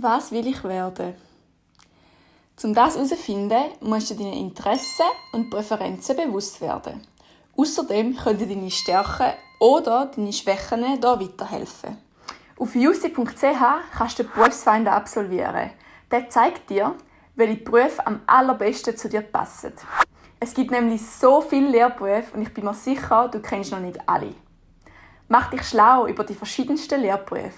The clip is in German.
Was will ich werden? Um das herauszufinden, musst du deine Interessen und Präferenzen bewusst werden. Außerdem können deine Stärken oder deine Schwächen hier weiterhelfen. Auf jussi.ch kannst du den Berufsfinder absolvieren. Der zeigt dir, welche Berufe am allerbesten zu dir passen. Es gibt nämlich so viele Lehrberufe und ich bin mir sicher, du kennst noch nicht alle. Mach dich schlau über die verschiedensten Lehrberufe.